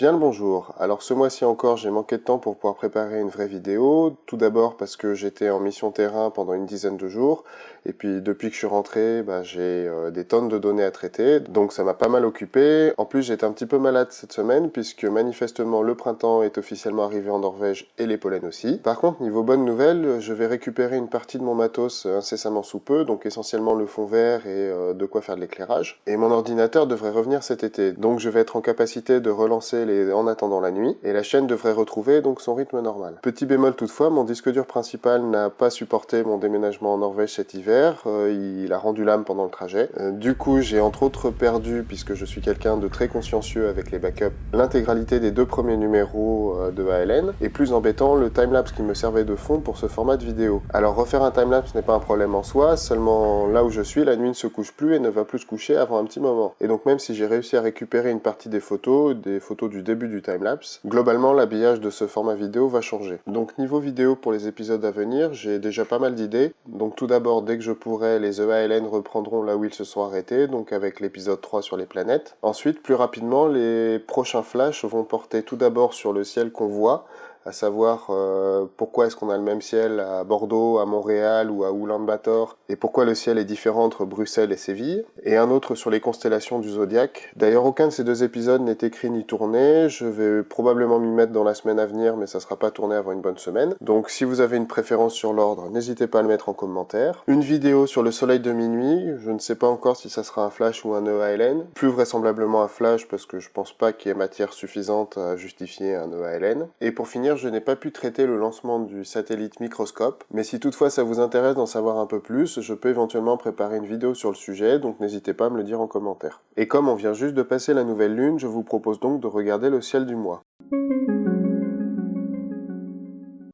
Bien le bonjour. Alors ce mois-ci encore, j'ai manqué de temps pour pouvoir préparer une vraie vidéo. Tout d'abord parce que j'étais en mission terrain pendant une dizaine de jours. Et puis depuis que je suis rentré, bah, j'ai euh, des tonnes de données à traiter. Donc ça m'a pas mal occupé. En plus, j'étais un petit peu malade cette semaine puisque manifestement le printemps est officiellement arrivé en Norvège et les pollens aussi. Par contre, niveau bonne nouvelle, je vais récupérer une partie de mon matos incessamment sous peu. Donc essentiellement le fond vert et euh, de quoi faire de l'éclairage. Et mon ordinateur devrait revenir cet été. Donc je vais être en capacité de relancer en attendant la nuit, et la chaîne devrait retrouver donc son rythme normal. Petit bémol toutefois, mon disque dur principal n'a pas supporté mon déménagement en Norvège cet hiver, euh, il a rendu l'âme pendant le trajet. Euh, du coup, j'ai entre autres perdu, puisque je suis quelqu'un de très consciencieux avec les backups, l'intégralité des deux premiers numéros euh, de ALN, et plus embêtant, le timelapse qui me servait de fond pour ce format de vidéo. Alors refaire un timelapse n'est pas un problème en soi, seulement là où je suis, la nuit ne se couche plus et ne va plus se coucher avant un petit moment. Et donc même si j'ai réussi à récupérer une partie des photos, des photos du début du timelapse. Globalement, l'habillage de ce format vidéo va changer. Donc niveau vidéo pour les épisodes à venir, j'ai déjà pas mal d'idées. Donc tout d'abord, dès je pourrai, les EALN reprendront là où ils se sont arrêtés, donc avec l'épisode 3 sur les planètes. Ensuite, plus rapidement, les prochains flashs vont porter tout d'abord sur le ciel qu'on voit, à savoir euh, pourquoi est-ce qu'on a le même ciel à Bordeaux, à Montréal ou à Oulan-Bator, et pourquoi le ciel est différent entre Bruxelles et Séville, et un autre sur les constellations du zodiaque. D'ailleurs, aucun de ces deux épisodes n'est écrit ni tourné, je vais probablement m'y mettre dans la semaine à venir, mais ça sera pas tourné avant une bonne semaine. Donc si vous avez une préférence sur l'ordre, n'hésitez pas à le mettre en commentaire. Une vidéo sur le soleil de minuit, je ne sais pas encore si ça sera un flash ou un EALN, plus vraisemblablement un flash parce que je pense pas qu'il y ait matière suffisante à justifier un EALN. Et pour finir, je n'ai pas pu traiter le lancement du satellite Microscope, mais si toutefois ça vous intéresse d'en savoir un peu plus, je peux éventuellement préparer une vidéo sur le sujet, donc n'hésitez pas à me le dire en commentaire. Et comme on vient juste de passer la nouvelle lune, je vous propose donc de regarder le ciel du mois.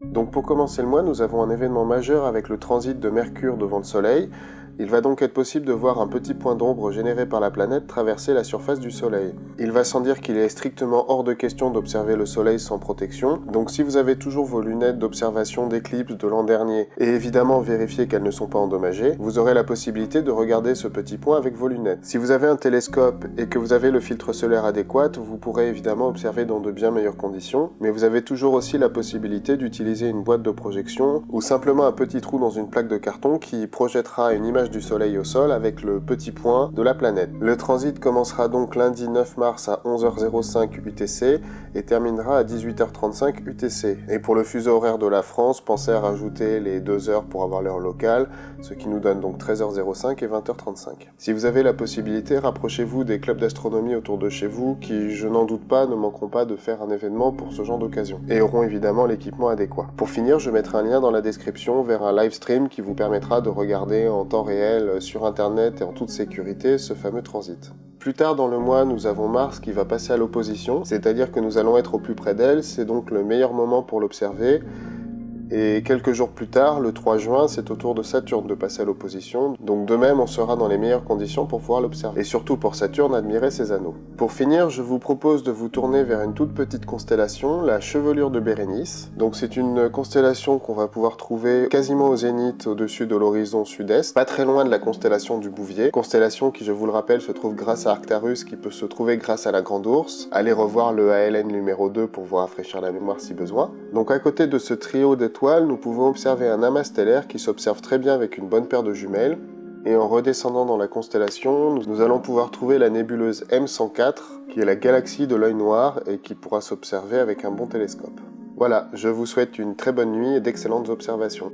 Donc pour commencer le mois, nous avons un événement majeur avec le transit de Mercure devant le Soleil, il va donc être possible de voir un petit point d'ombre généré par la planète traverser la surface du Soleil. Il va sans dire qu'il est strictement hors de question d'observer le Soleil sans protection, donc si vous avez toujours vos lunettes d'observation d'éclipse de l'an dernier, et évidemment vérifier qu'elles ne sont pas endommagées, vous aurez la possibilité de regarder ce petit point avec vos lunettes. Si vous avez un télescope et que vous avez le filtre solaire adéquat, vous pourrez évidemment observer dans de bien meilleures conditions, mais vous avez toujours aussi la possibilité d'utiliser une boîte de projection ou simplement un petit trou dans une plaque de carton qui projettera une image du Soleil au sol avec le petit point de la planète. Le transit commencera donc lundi 9 mars à 11h05 UTC et terminera à 18h35 UTC. Et pour le fuseau horaire de la France, pensez à rajouter les 2 heures pour avoir l'heure locale, ce qui nous donne donc 13h05 et 20h35. Si vous avez la possibilité, rapprochez-vous des clubs d'astronomie autour de chez vous qui, je n'en doute pas, ne manqueront pas de faire un événement pour ce genre d'occasion et auront évidemment l'équipement adéquat. Pour finir, je mettrai un lien dans la description vers un live stream qui vous permettra de regarder en temps réel sur internet et en toute sécurité ce fameux transit. Plus tard dans le mois, nous avons Mars qui va passer à l'opposition, c'est-à-dire que nous allons être au plus près d'elle, c'est donc le meilleur moment pour l'observer, et quelques jours plus tard, le 3 juin, c'est au tour de Saturne de passer à l'opposition, donc de même on sera dans les meilleures conditions pour pouvoir l'observer, et surtout pour Saturne admirer ses anneaux. Pour finir, je vous propose de vous tourner vers une toute petite constellation, la chevelure de Bérénice. Donc c'est une constellation qu'on va pouvoir trouver quasiment au zénith au-dessus de l'horizon sud-est, pas très loin de la constellation du Bouvier, constellation qui je vous le rappelle se trouve grâce à Arctarus qui peut se trouver grâce à la Grande Ourse. Allez revoir le ALN numéro 2 pour vous rafraîchir la mémoire si besoin. Donc à côté de ce trio d'étoiles nous pouvons observer un amas stellaire qui s'observe très bien avec une bonne paire de jumelles, et en redescendant dans la constellation, nous allons pouvoir trouver la nébuleuse M104, qui est la galaxie de l'œil noir et qui pourra s'observer avec un bon télescope. Voilà, je vous souhaite une très bonne nuit et d'excellentes observations.